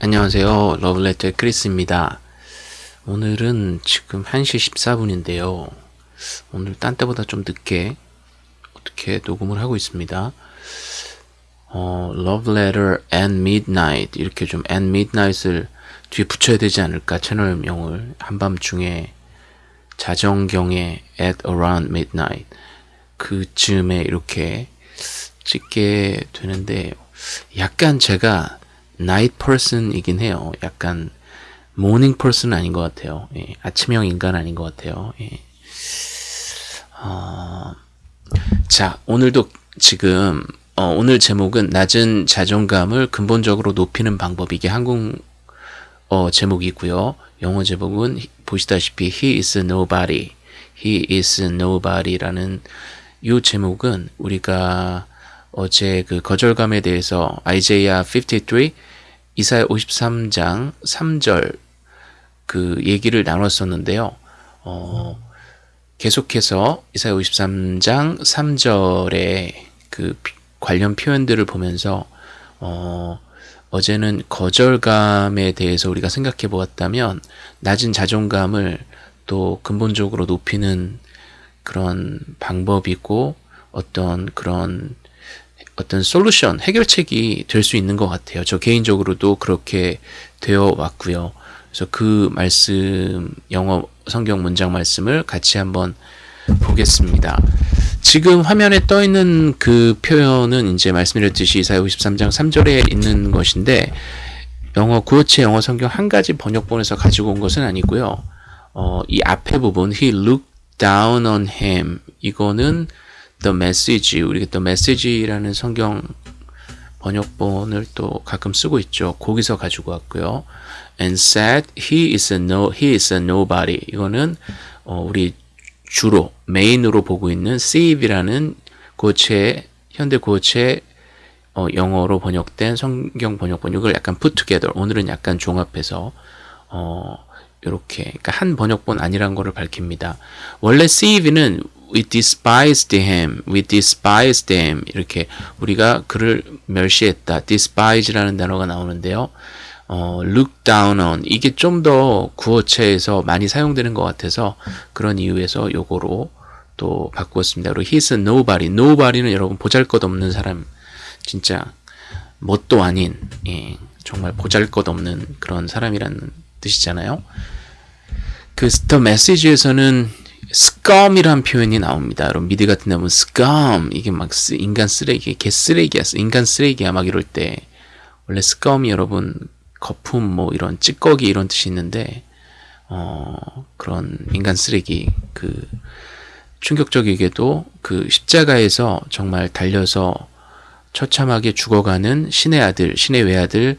안녕하세요. 러블레터의 크리스입니다. 오늘은 지금 1시 14분인데요. 오늘 딴 때보다 좀 늦게 어떻게 녹음을 하고 있습니다. 어, Love Letter and Midnight 이렇게 좀 and Midnight을 뒤에 붙여야 되지 않을까 채널명을 한밤중에 자정경에 at around midnight 그쯤에 이렇게 찍게 되는데 약간 제가 night person이긴 해요. 약간 morning person 아닌 것 같아요. 예, 아침형 인간 아닌 것 같아요. 예. 어, 자, 오늘도 지금 어, 오늘 제목은 낮은 자존감을 근본적으로 높이는 방법 이게 한국 어, 제목이고요. 영어 제목은 보시다시피 He is nobody, He is nobody라는 이 제목은 우리가 어제 그 거절감에 대해서 아이제야 53, 이사야 53장 3절 그 얘기를 나눴었는데요. 어, 계속해서 이사야 53장 3절의 그 관련 표현들을 보면서 어, 어제는 거절감에 대해서 우리가 생각해 보았다면 낮은 자존감을 또 근본적으로 높이는 그런 방법이고 어떤 그런 어떤 솔루션, 해결책이 될 수 있는 것 같아요. 저 개인적으로도 그렇게 되어 왔고요. 그래서 그 말씀, 영어 성경 문장 말씀을 같이 한번 보겠습니다. 지금 화면에 떠 있는 그 표현은 이제 말씀드렸듯이 이사야 53장 3절에 있는 것인데 영어 구어체 영어 성경 한 가지 번역본에서 가지고 온 것은 아니고요. 어, 이 앞에 부분 he looked down on him 이거는 the message 우리가 the message라는 성경 번역본을 또 가끔 쓰고 있죠. 거기서 가지고 왔고요. and said he is a no he is a nobody 이거는 어, 우리 주로 메인으로 보고 있는 save이라는 고체 현대 고체 어, 영어로 번역된 성경 번역본 이걸 약간 put together 오늘은 약간 종합해서 어, 이렇게 그러니까 한 번역본 아니란 거를 밝힙니다. 원래 save는 we despised him, we despised him 이렇게 우리가 그를 멸시했다. despise라는 단어가 나오는데요. 어, look down on 이게 좀 더 구어체에서 많이 사용되는 것 같아서 그런 이유에서 요거로 또 바꾸었습니다. 그리고 he's nobody. nobody는 여러분 보잘것없는 사람 진짜 뭣도 아닌 예, 정말 보잘것없는 그런 사람이라는 뜻이잖아요. 그 스터 메시지에서는 scum이란 표현이 나옵니다. 여러분 미드 같은 데 보면 scum 이게 막 인간 쓰레기, 개 쓰레기야, 인간 쓰레기야 막 이럴 때 원래 scum이 여러분 거품 뭐 이런 찌꺼기 이런 뜻이 있는데 어 그런 인간 쓰레기 그 충격적이게도 그 십자가에서 정말 달려서 처참하게 죽어가는 신의 아들, 신의 외아들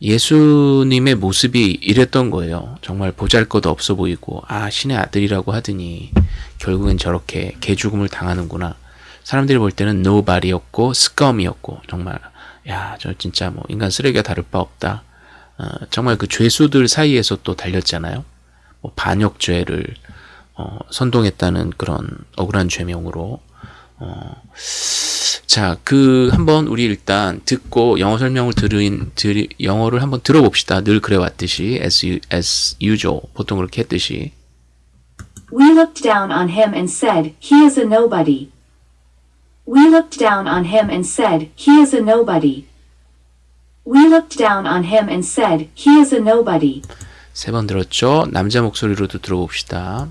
예수님의 모습이 이랬던 거예요. 정말 보잘것 없어 보이고 아 신의 아들이라고 하더니 결국엔 저렇게 개죽음을 당하는구나. 사람들이 볼 때는 nobody였고 스컴이었고 정말 야 저 진짜 뭐 인간 쓰레기가 다를 바 없다. 어, 정말 그 죄수들 사이에서 또 달렸잖아요. 뭐 반역죄를 어, 선동했다는 그런 억울한 죄명으로 어, 자, 그 한번 우리 일단 듣고 영어 설명을 들은 들, 영어를 한번 들어봅시다. 늘 그래 왔듯이 as, as usual 보통 그렇게 했듯이. We looked down on him and said, He is a nobody. We looked down on him and said, He is a nobody. We looked down on him and said, He is a nobody. 세 번 들었죠? 남자 목소리로도 들어봅시다.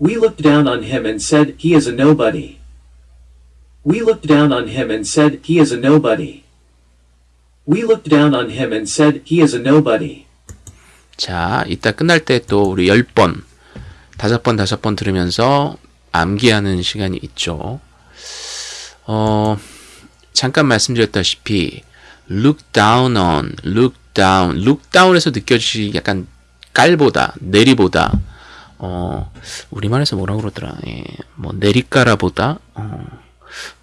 We looked down on him and said, He is a nobody. We looked down on him and said, He is a nobody. We looked down on him and said, He is a nobody. 자, 이따 끝날 때 또 우리 열 번, 다섯 번, 다섯 번 들으면서 암기하는 시간이 있죠. 어, 잠깐 말씀드렸다시피 look down on, look down, look down에서 느껴지시 약간 깔보다, 내리보다 어, 우리말에서 뭐라 그러더라. 예, 뭐 내리까라보다 어,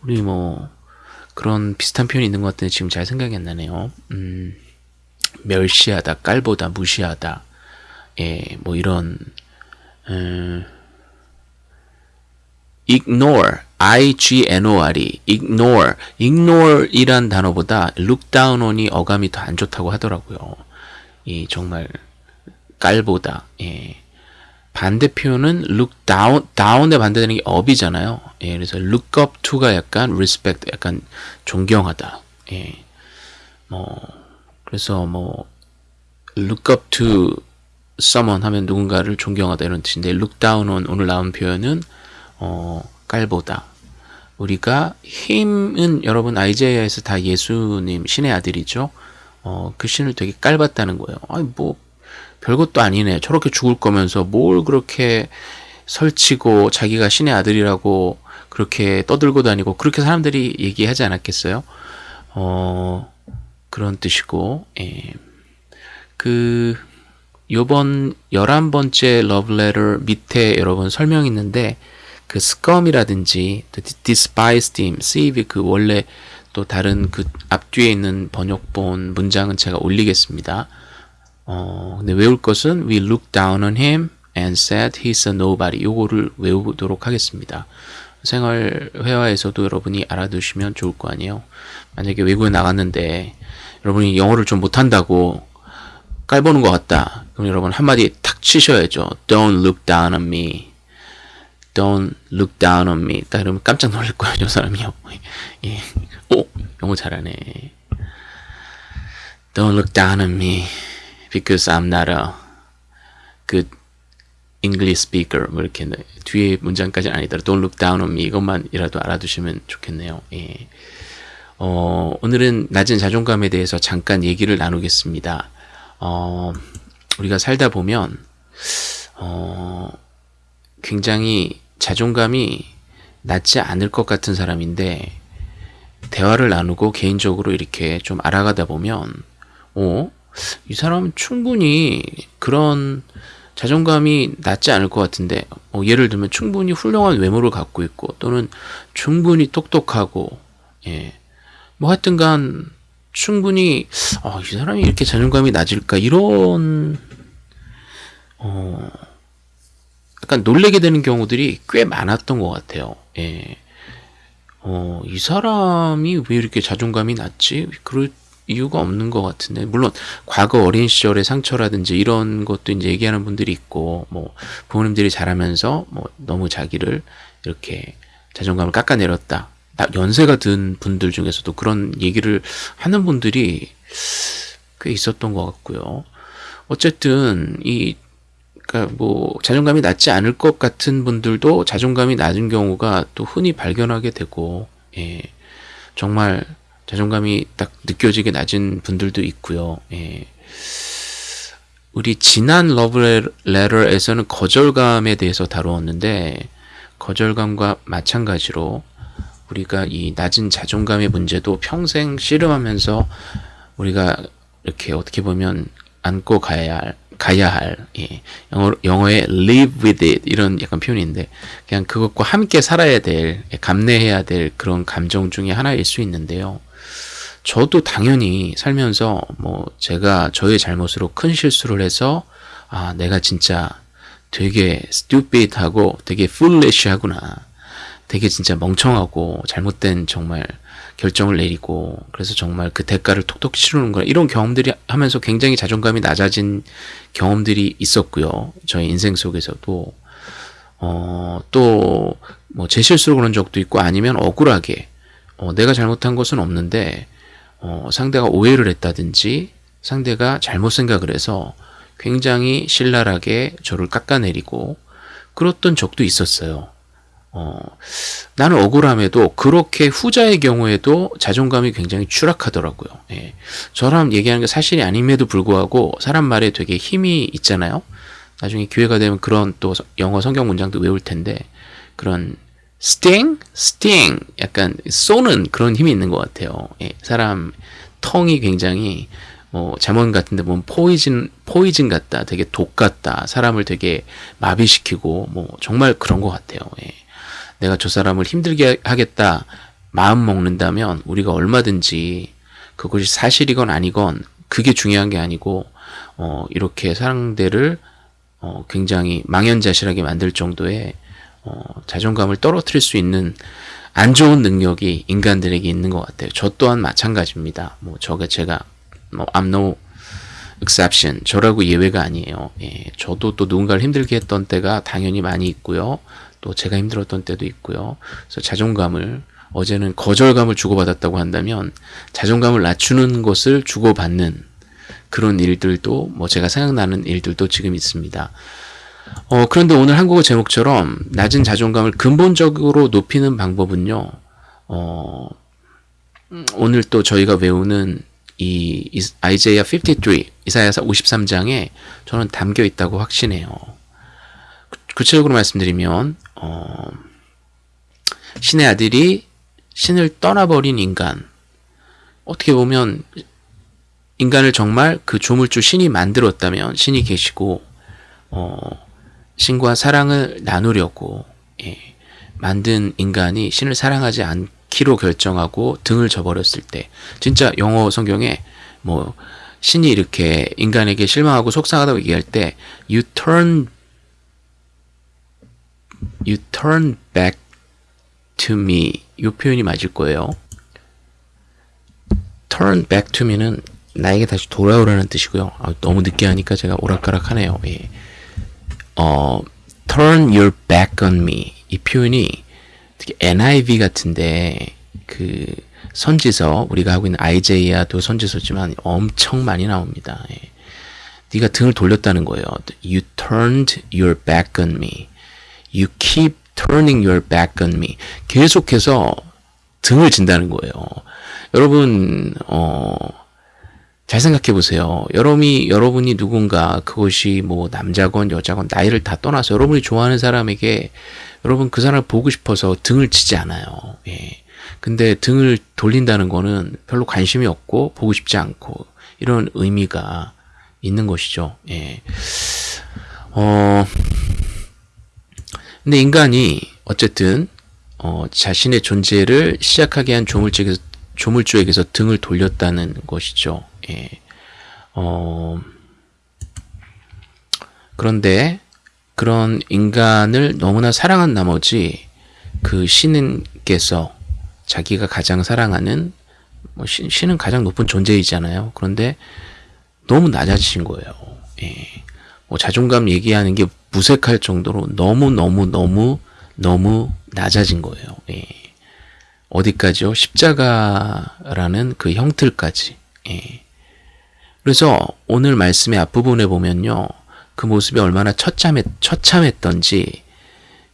우리 뭐 그런 비슷한 표현이 있는 것 같은데 지금 잘 생각이 안 나네요. 음, 멸시하다, 깔보다, 무시하다. 예, 뭐 이런 음, ignore, I-G-N-O-R-E, ignore, ignore이란 단어보다 look down on이 어감이 더 안 좋다고 하더라고요. 이 정말 깔보다, 예. 반대 표현은 look down, down의 반대되는 게 up이잖아요. 예, 그래서 look up to가 약간 respect, 약간 존경하다. 예. 뭐, 그래서 뭐, look up to someone 하면 누군가를 존경하다 이런 뜻인데 look down on 오늘 나온 표현은 어, 깔보다. 우리가 힘은 여러분 아이자야에서 다 예수님 신의 아들이죠. 어, 그 신을 되게 깔봤다는 거예요. 아니 뭐 별것도 아니네. 저렇게 죽을 거면서 뭘 그렇게 설치고 자기가 신의 아들이라고 그렇게 떠들고 다니고 그렇게 사람들이 얘기하지 않았겠어요? 어, 그런 뜻이고, 예. 그, 요번 11번째 러브레터 밑에 여러분 설명 있는데, 그 scum이라든지, despised him, save 그 원래 또 다른 그 앞뒤에 있는 번역본 문장은 제가 올리겠습니다. 어, 근데 외울 것은 we look down on him and said he's a nobody. 요거를 외우도록 하겠습니다. 생활 회화에서도 여러분이 알아두시면 좋을 거 아니에요. 만약에 외국에 나갔는데 여러분이 영어를 좀 못한다고 깔보는 것 같다. 그럼 여러분 한마디 탁 치셔야죠. Don't look down on me. Don't look down on me. 딱 이러면 깜짝 놀랄 거예요, 저 사람이요. 예. 오, 영어 잘하네. Don't look down on me because I'm not a good English speaker. 뭐 이렇게 뒤에 문장까지는 아니더라도 Don't look down on me 이것만이라도 알아두시면 좋겠네요. 예. 어, 오늘은 낮은 자존감에 대해서 잠깐 얘기를 나누겠습니다. 어, 우리가 살다 보면 어, 굉장히 자존감이 낮지 않을 것 같은 사람인데 대화를 나누고 개인적으로 이렇게 좀 알아가다 보면 어, 이 사람은 충분히 그런 자존감이 낮지 않을 것 같은데 어, 예를 들면 충분히 훌륭한 외모를 갖고 있고 또는 충분히 똑똑하고 예. 뭐 하여튼간 충분히 어, 이 사람이 이렇게 자존감이 낮을까 이런 어, 약간 놀래게 되는 경우들이 꽤 많았던 것 같아요. 예. 어, 이 사람이 왜 이렇게 자존감이 낮지? 그럴 이유가 없는 것 같은데. 물론 과거 어린 시절의 상처라든지 이런 것도 이제 얘기하는 분들이 있고 뭐 부모님들이 자라면서 뭐 너무 자기를 이렇게 자존감을 깎아내렸다. 연세가 든 분들 중에서도 그런 얘기를 하는 분들이 꽤 있었던 것 같고요. 어쨌든 이 그러니까 뭐 자존감이 낮지 않을 것 같은 분들도 자존감이 낮은 경우가 또 흔히 발견하게 되고 예. 정말 자존감이 딱 느껴지게 낮은 분들도 있고요. 예. 우리 지난 러브레터에서는 거절감에 대해서 다루었는데 거절감과 마찬가지로 우리가 이 낮은 자존감의 문제도 평생 씨름하면서 우리가 이렇게 어떻게 보면 안고 가야 할 가야 할 예. 영어, 영어에 live with it 이런 약간 표현인데 그냥 그것과 함께 살아야 될 감내해야 될 그런 감정 중에 하나일 수 있는데요. 저도 당연히 살면서 뭐 제가 저의 잘못으로 큰 실수를 해서 아 내가 진짜 되게 stupid하고 되게 foolish하구나. 되게 진짜 멍청하고 잘못된 정말 결정을 내리고 그래서 정말 그 대가를 톡톡 치르는구나 이런 경험들이 하면서 굉장히 자존감이 낮아진 경험들이 있었고요. 저의 인생 속에서도. 어, 또 뭐 제 실수로 그런 적도 있고 아니면 억울하게 어, 내가 잘못한 것은 없는데 어, 상대가 오해를 했다든지 상대가 잘못 생각을 해서 굉장히 신랄하게 저를 깎아내리고 그랬던 적도 있었어요. 어, 나는 억울함에도 그렇게 후자의 경우에도 자존감이 굉장히 추락하더라고요. 예. 저랑 얘기하는 게 사실이 아님에도 불구하고 사람 말에 되게 힘이 있잖아요. 나중에 기회가 되면 그런 또 영어 성경 문장도 외울 텐데 그런 sting, sting, 약간 쏘는 그런 힘이 있는 것 같아요. 예, 사람 텅이 굉장히 뭐 잠원 같은데 보면 포이즌 포이즌 같다, 되게 독 같다, 사람을 되게 마비시키고 뭐 정말 그런 것 같아요. 예. 내가 저 사람을 힘들게 하겠다 마음 먹는다면 우리가 얼마든지 그것이 사실이건 아니건 그게 중요한 게 아니고 어, 이렇게 상대를 어, 굉장히 망연자실하게 만들 정도의 어, 자존감을 떨어뜨릴 수 있는 안 좋은 능력이 인간들에게 있는 것 같아요. 저 또한 마찬가지입니다. 뭐 저가 제가 뭐 I'm no exception. 저라고 예외가 아니에요. 예, 저도 또 누군가를 힘들게 했던 때가 당연히 많이 있고요. 또 제가 힘들었던 때도 있고요. 그래서 자존감을 어제는 거절감을 주고받았다고 한다면 자존감을 낮추는 것을 주고받는 그런 일들도 뭐 제가 생각나는 일들도 지금 있습니다. 어, 그런데 오늘 한국어 제목처럼 낮은 자존감을 근본적으로 높이는 방법은요. 어, 음, 오늘 또 저희가 외우는 이 이- 아이제이아 53, 이사야서 53장에 저는 담겨 있다고 확신해요. 구- 구체적으로 말씀드리면 어, 신의 아들이 신을 떠나버린 인간 어떻게 보면 인간을 정말 그 조물주 신이 만들었다면 신이 계시고 어, 신과 사랑을 나누려고 예, 만든 인간이 신을 사랑하지 않기로 결정하고 등을 저버렸을 때 진짜 영어 성경에 뭐 신이 이렇게 인간에게 실망하고 속상하다고 얘기할 때 you turn you turn back to me 이 표현이 맞을 거예요. turn back to me는 나에게 다시 돌아오라는 뜻이고요. 아, 너무 늦게 하니까 제가 오락가락하네요. 예. 어, turn your back on me 이 표현이 특히 NIV 같은데 그 선지서 우리가 하고 있는 IJ야도 선지서지만 엄청 많이 나옵니다. 예. 네가 등을 돌렸다는 거예요. You turned your back on me. You keep turning your back on me. 계속해서 등을 진다는 거예요. 여러분 어, 잘 생각해 보세요. 여러분이 여러분이 누군가 그것이 뭐 남자건 여자건 나이를 다 떠나서 여러분이 좋아하는 사람에게 여러분 그 사람을 보고 싶어서 등을 치지 않아요. 예. 근데 등을 돌린다는 거는 별로 관심이 없고 보고 싶지 않고 이런 의미가 있는 것이죠. 예. 어 근데 인간이 어쨌든 어, 자신의 존재를 시작하게 한 조물주에게서, 조물주에게서 등을 돌렸다는 것이죠. 예. 어, 그런데 그런 인간을 너무나 사랑한 나머지 그 신은께서 자기가 가장 사랑하는 뭐 신, 신은 가장 높은 존재이잖아요. 그런데 너무 낮아지신 거예요. 예. 뭐 자존감 얘기하는 게 무색할 정도로 너무 너무 너무 너무 낮아진 거예요. 예. 어디까지요? 십자가라는 그 형틀까지. 예. 그래서 오늘 말씀의 앞부분에 보면요. 그 모습이 얼마나 처참했, 처참했던지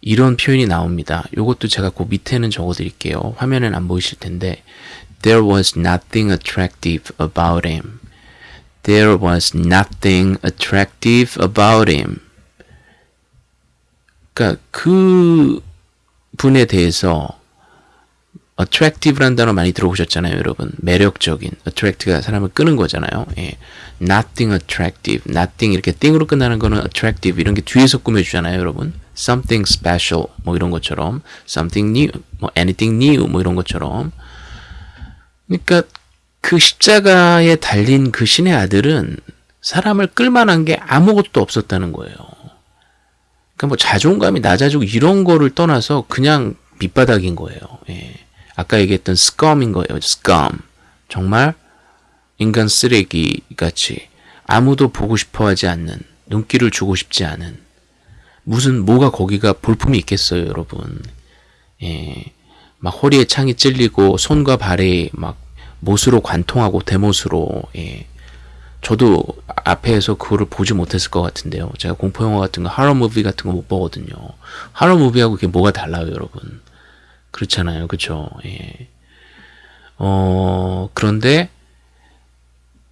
이런 표현이 나옵니다. 이것도 제가 그 밑에는 적어드릴게요. 화면엔 안 보이실 텐데 There was nothing attractive about him. There was nothing attractive about him. 그러니까 그 분에 대해서 attractive란 단어 많이 들어보셨잖아요, 여러분. 매력적인. attract가 사람을 끄는 거잖아요. 예. nothing attractive. nothing 이렇게 thing으로 끝나는 거는 attractive 이런 게 뒤에서 꾸며주잖아요, 여러분. something special 뭐 이런 것처럼 something new, 뭐 anything new 뭐 이런 것처럼. 그러니까 그 십자가에 달린 그 신의 아들은 사람을 끌만한 게 아무것도 없었다는 거예요. 그러니까 뭐 자존감이 낮아지고 이런 거를 떠나서 그냥 밑바닥인 거예요. 예. 아까 얘기했던 scum인 거예요. scum. 정말 인간 쓰레기 같이 아무도 보고 싶어 하지 않는 눈길을 주고 싶지 않은 무슨 뭐가 거기가 볼품이 있겠어요, 여러분. 예. 막 허리에 창이 찔리고 손과 발에 막 못으로 관통하고 대못으로 예. 저도 앞에서 그거를 보지 못했을 것 같은데요. 제가 공포 영화 같은 거, 하러 무비 같은 거 못 보거든요. 하러 무비하고 그게 뭐가 달라요, 여러분? 그렇잖아요, 그렇죠? 예. 어 그런데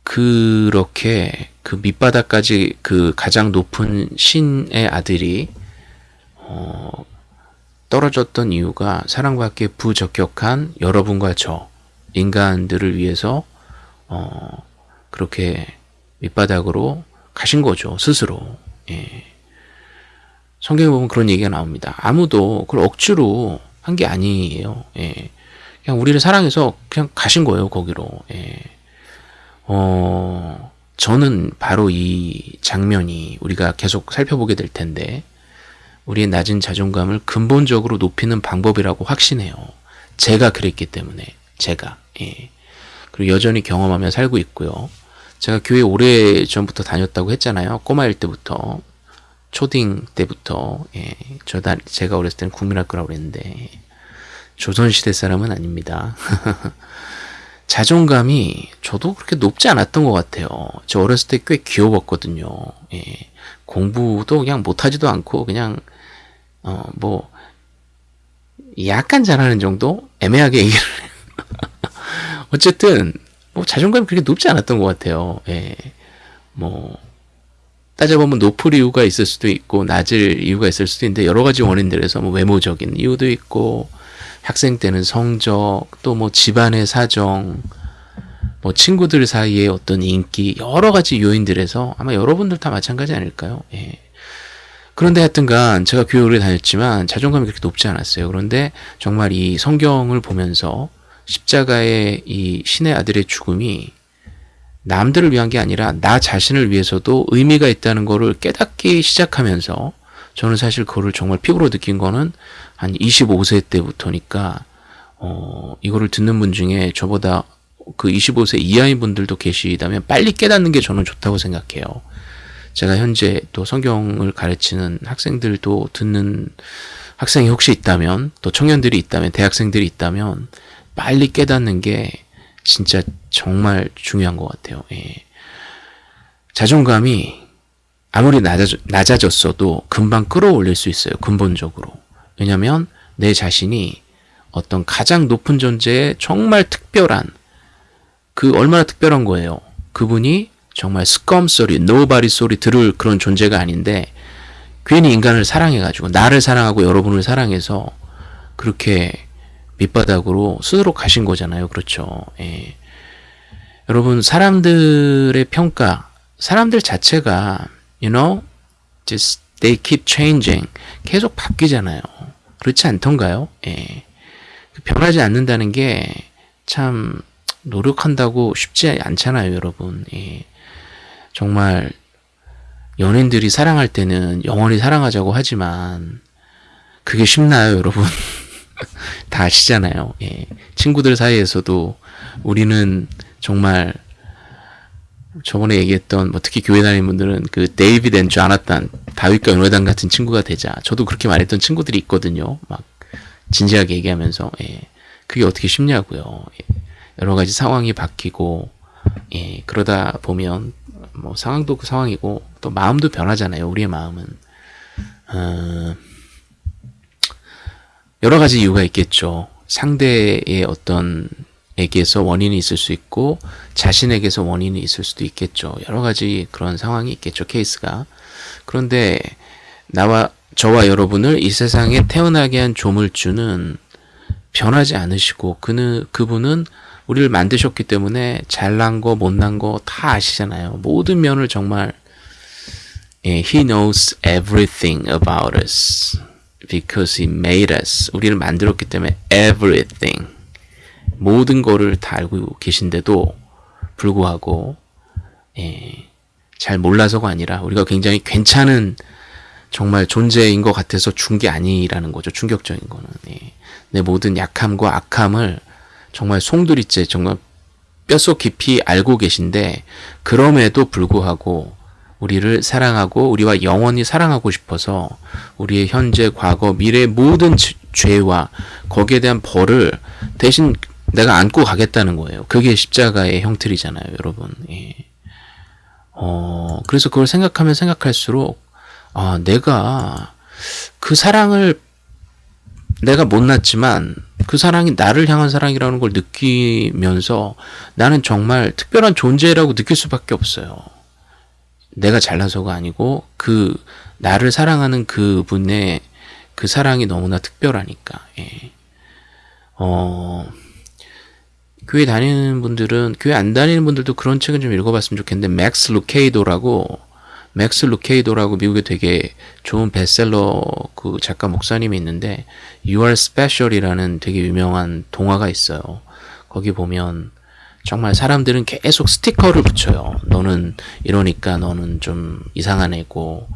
그렇게 그 밑바닥까지 그 가장 높은 신의 아들이 어, 떨어졌던 이유가 사랑받기에 부적격한 여러분과 저 인간들을 위해서 어, 그렇게 밑바닥으로 가신 거죠 스스로. 예. 성경에 보면 그런 얘기가 나옵니다. 아무도 그걸 억지로 한 게 아니에요. 예. 그냥 우리를 사랑해서 그냥 가신 거예요 거기로. 예. 어, 저는 바로 이 장면이 우리가 계속 살펴보게 될 텐데 우리의 낮은 자존감을 근본적으로 높이는 방법이라고 확신해요. 제가 그랬기 때문에 제가 예. 그리고 여전히 경험하며 살고 있고요. 제가 교회 오래 전부터 다녔다고 했잖아요. 꼬마일 때부터 초딩 때부터 예. 저 다, 제가 어렸을 때는 국민학교라고 그랬는데 조선시대 사람은 아닙니다. 자존감이 저도 그렇게 높지 않았던 것 같아요. 저 어렸을 때 꽤 귀여웠거든요. 예. 공부도 그냥 못하지도 않고 그냥 어 뭐 약간 잘하는 정도 애매하게 얘기를. 어쨌든 뭐 자존감이 그렇게 높지 않았던 것 같아요. 예. 뭐 따져보면 높을 이유가 있을 수도 있고 낮을 이유가 있을 수도 있는데 여러 가지 원인들에서 뭐 외모적인 이유도 있고 학생 때는 성적 또 뭐 집안의 사정 뭐 친구들 사이의 어떤 인기 여러 가지 요인들에서 아마 여러분들 다 마찬가지 아닐까요? 예. 그런데 하여튼간 제가 교육을 다녔지만 자존감이 그렇게 높지 않았어요. 그런데 정말 이 성경을 보면서 십자가의 이 신의 아들의 죽음이 남들을 위한 게 아니라 나 자신을 위해서도 의미가 있다는 거를 깨닫기 시작하면서 저는 사실 그거를 정말 피부로 느낀 거는 한 25세 때부터니까 어 이거를 듣는 분 중에 저보다 그 25세 이하인 분들도 계시다면 빨리 깨닫는 게 저는 좋다고 생각해요. 제가 현재 또 성경을 가르치는 학생들도 듣는 학생이 혹시 있다면 또 청년들이 있다면 대학생들이 있다면 빨리 깨닫는 게 진짜 정말 중요한 것 같아요. 예. 자존감이 아무리 낮아져, 낮아졌어도 금방 끌어올릴 수 있어요. 근본적으로. 왜냐하면 내 자신이 어떤 가장 높은 존재의 정말 특별한 그 얼마나 특별한 거예요. 그분이 정말 scum 소리, nobody 소리 들을 그런 존재가 아닌데 괜히 인간을 사랑해가지고 나를 사랑하고 여러분을 사랑해서 그렇게 밑바닥으로 스스로 가신 거잖아요. 그렇죠. 예. 여러분 사람들의 평가, 사람들 자체가 you know, just they keep changing. 계속 바뀌잖아요. 그렇지 않던가요? 예. 변하지 않는다는 게 참 노력한다고 쉽지 않잖아요, 여러분. 예. 정말 연인들이 사랑할 때는 영원히 사랑하자고 하지만 그게 쉽나요, 여러분? 다 아시잖아요. 예. 친구들 사이에서도 우리는 정말 저번에 얘기했던 뭐 특히 교회 다니는 분들은 그 David and Jonathan 다윗과 요나단 같은 친구가 되자 저도 그렇게 말했던 친구들이 있거든요. 막 진지하게 얘기하면서 예. 그게 어떻게 쉽냐고요. 예. 여러 가지 상황이 바뀌고 예. 그러다 보면 뭐 상황도 그 상황이고 또 마음도 변하잖아요. 우리의 마음은 어, 여러 가지 이유가 있겠죠. 상대의 어떤 에게서 원인이 있을 수 있고 자신에게서 원인이 있을 수도 있겠죠. 여러 가지 그런 상황이 있겠죠. 케이스가. 그런데 나와 저와 여러분을 이 세상에 태어나게 한 조물주는 변하지 않으시고 그는 그분은 우리를 만드셨기 때문에 잘난 거 못난 거 다 아시잖아요. 모든 면을 정말 예, He knows everything about us because He made us. 우리를 만들었기 때문에 everything 모든 거를 다 알고 계신데도 불구하고 예, 잘 몰라서가 아니라 우리가 굉장히 괜찮은 정말 존재인 것 같아서 준 게 아니라는 거죠. 충격적인 거는 예. 내 모든 약함과 악함을 정말 송두리째 정말 뼛속 깊이 알고 계신데 그럼에도 불구하고 우리를 사랑하고 우리와 영원히 사랑하고 싶어서 우리의 현재, 과거, 미래 모든 죄와 거기에 대한 벌을 대신 내가 안고 가겠다는 거예요. 그게 십자가의 형틀이잖아요, 여러분. 예. 어, 그래서 그걸 생각하면 생각할수록, 아, 내가 그 사랑을 내가 못났지만 그 사랑이 나를 향한 사랑이라는 걸 느끼면서 나는 정말 특별한 존재라고 느낄 수밖에 없어요. 내가 잘나서가 아니고 그 나를 사랑하는 그 분의 그 사랑이 너무나 특별하니까. 예. 어, 교회 다니는 분들은 교회 안 다니는 분들도 그런 책은 좀 읽어봤으면 좋겠는데 맥스 루케이도라고 맥스 루케이도라고 미국에 되게 좋은 베스트셀러 그 작가 목사님이 있는데 You Are Special이라는 되게 유명한 동화가 있어요. 거기 보면 정말 사람들은 계속 스티커를 붙여요. 너는 이러니까 너는 좀 이상한 애고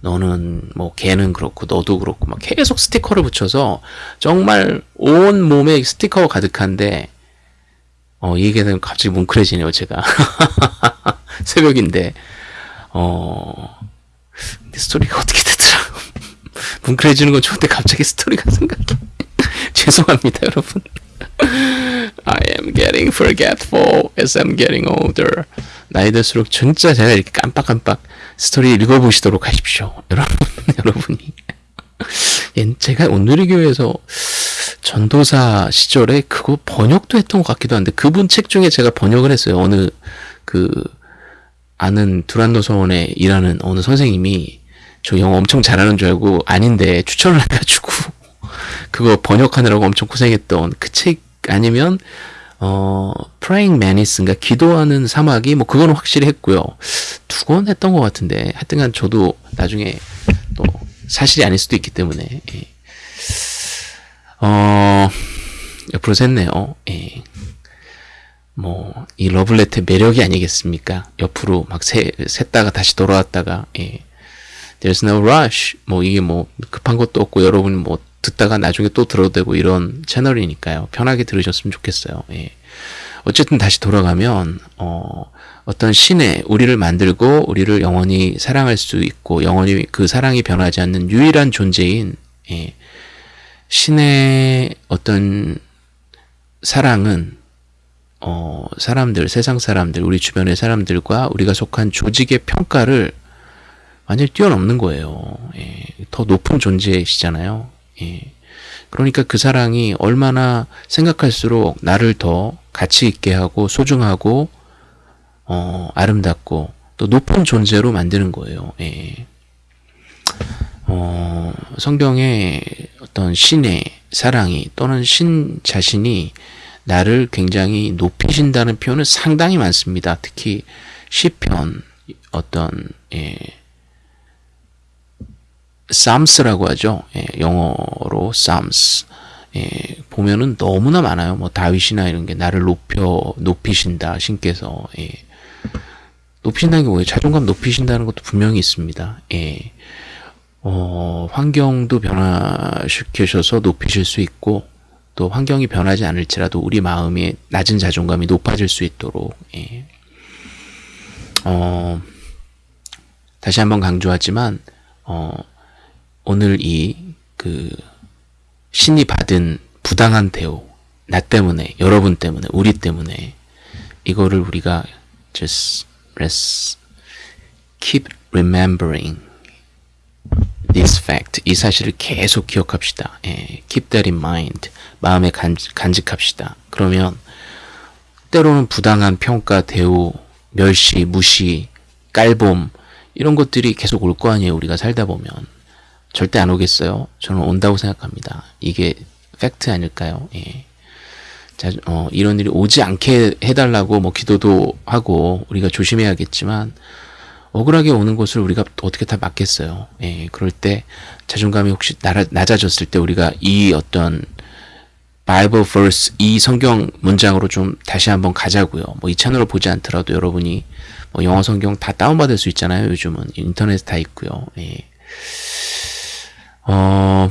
너는 뭐 걔는 그렇고 너도 그렇고 막 계속 스티커를 붙여서 정말 온 몸에 스티커가 가득한데 어, 이 되면 갑자기 뭉클해지네요, 제가. 새벽인데, 어, 근데 스토리가 어떻게 되더라. 뭉클해지는 건 좋은데 갑자기 스토리가 생각이. 죄송합니다, 여러분. I am getting forgetful as I'm getting older. 나이 들수록 진짜 제가 이렇게 깜빡깜빡 스토리 읽어보시도록 하십시오. 여러분, 여러분이. 예, 제가 온누리교회에서 전도사 시절에 그거 번역도 했던 것 같기도 한데 그분 책 중에 제가 번역을 했어요. 어느 그 아는 두란노 서원에 일하는 어느 선생님이 저 영어 엄청 잘하는 줄 알고 아닌데 추천을 해가지고 그거 번역하느라고 엄청 고생했던 그 책 아니면 어 Praying Mantis인가 기도하는 사마귀 뭐 그거는 확실히 했고요. 두 권 했던 것 같은데 하여튼간 저도 나중에 또 사실이 아닐 수도 있기 때문에 예. 어 옆으로 샜네요. 예. 뭐 이 러블레터의 매력이 아니겠습니까? 옆으로 막 새, 샜다가 다시 돌아왔다가 예. There's no rush. 뭐 이게 뭐 급한 것도 없고 여러분 뭐 듣다가 나중에 또 들어도 되고 이런 채널이니까요. 편하게 들으셨으면 좋겠어요. 예. 어쨌든 다시 돌아가면 어 어떤 신의 우리를 만들고 우리를 영원히 사랑할 수 있고 영원히 그 사랑이 변하지 않는 유일한 존재인 예. 신의 어떤 사랑은 어, 사람들, 세상 사람들, 우리 주변의 사람들과 우리가 속한 조직의 평가를 완전히 뛰어넘는 거예요. 예, 더 높은 존재이시잖아요. 예, 그러니까 그 사랑이 얼마나 생각할수록 나를 더 가치 있게 하고 소중하고 어, 아름답고 또 높은 존재로 만드는 거예요. 예. 어, 성경에 어떤 신의 사랑이 또는 신 자신이 나를 굉장히 높이신다는 표현은 상당히 많습니다. 특히 시편 어떤 예, Psalms라고 하죠. 예, 영어로 Psalms. 예, 보면은 너무나 많아요. 뭐 다윗이나 이런 게 나를 높여 높이신다 신께서 예. 높이신다는 게 뭐예요? 자존감 높이신다는 것도 분명히 있습니다. 예. 어, 환경도 변화시키셔서 높이실 수 있고 또 환경이 변하지 않을지라도 우리 마음의 낮은 자존감이 높아질 수 있도록 예. 어, 다시 한번 강조하지만 어, 오늘 이 그 신이 받은 부당한 대우 나 때문에 여러분 때문에 우리 때문에 이거를 우리가 just let's keep remembering this fact 이 사실을 계속 기억합시다. 예, keep that in mind 마음에 간, 간직합시다. 그러면 때로는 부당한 평가, 대우, 멸시, 무시, 깔봄 이런 것들이 계속 올 거 아니에요. 우리가 살다 보면 절대 안 오겠어요. 저는 온다고 생각합니다. 이게 팩트 아닐까요? 예. 자, 어, 이런 일이 오지 않게 해달라고 뭐 기도도 하고 우리가 조심해야겠지만 억울하게 오는 것을 우리가 어떻게 다 막겠어요. 예, 그럴 때 자존감이 혹시 낮아졌을 때 우리가 이 어떤 바이블 verse 이 성경 문장으로 좀 다시 한번 가자고요. 뭐 이 채널을 보지 않더라도 여러분이 뭐 영어 성경 다 다운받을 수 있잖아요. 요즘은 인터넷 다 있고요. 예. 어,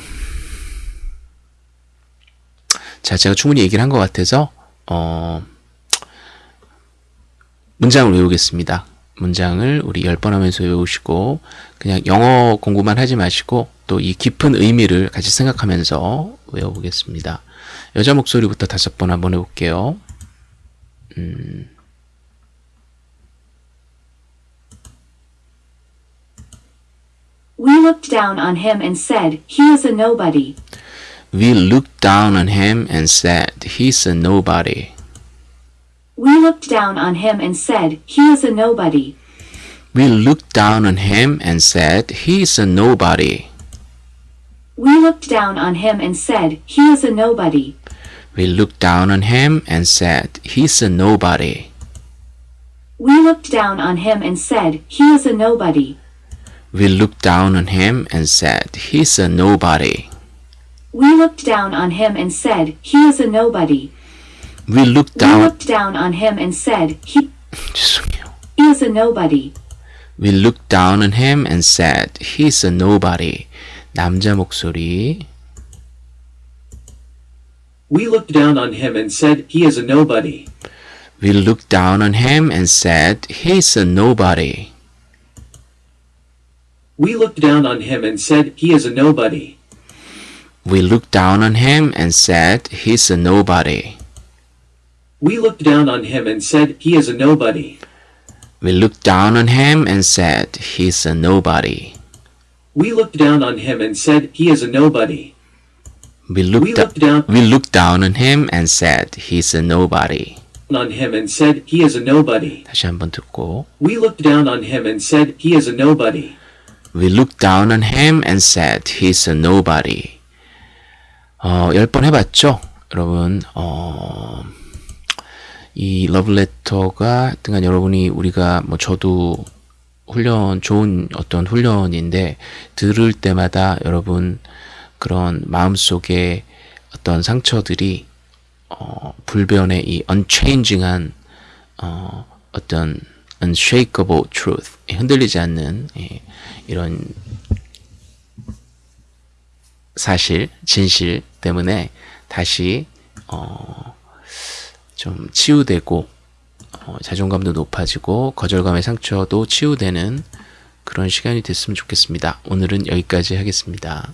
자, 제가 충분히 얘기를 한 것 같아서, 어, 문장을 외우겠습니다. 문장을 우리 열번 하면서 외우시고, 그냥 영어 공부만 하지 마시고, 또 이 깊은 의미를 같이 생각하면서 외워보겠습니다. 여자 목소리부터 다섯 번 한번 해볼게요. 음, We looked down on him and said, He is a nobody. we looked down on him and said, he's a nobody. We looked down on him and said, He is a nobody. We looked down on him and said, he's a nobody. We looked down on him and said, He is a nobody. We looked down on him and said, he's a nobody. We looked down on him and said, He is a nobody. We looked down on him and said, he's a nobody. We looked down on him and said, He is a nobody. We looked We down, looked down on him and said, He 죄송해요. is a nobody. We looked down on him and said, he's a nobody. 남자 목소리. We looked down on him and said he is a nobody. We looked down on him and said, he's a nobody. We looked down on him and said he is a nobody. We looked down on him and said, he's a nobody. We looked down on him and said he is a nobody. We looked down on him and said, he's a nobody. We looked down on him and said he is a nobody. We We looked, looked down we looked down on him and said, he's a nobody. on him and said he is a nobody. 다시 한번 듣고. We looked down on him and said he is a nobody. We looked down on him and said, he's a nobody. 어, 열 번 해봤죠? 여러분, 어, 이 러브레터가 하여튼간 여러분이 우리가 뭐 저도 훈련, 좋은 어떤 훈련인데 들을 때마다 여러분 그런 마음속에 어떤 상처들이 어, 불변의 이 unchanging한 어, 어떤 unshakable truth 흔들리지 않는 예, 이런 사실, 진실 때문에 다시 어, 좀 치유되고 어, 자존감도 높아지고 거절감의 상처도 치유되는 그런 시간이 됐으면 좋겠습니다. 오늘은 여기까지 하겠습니다.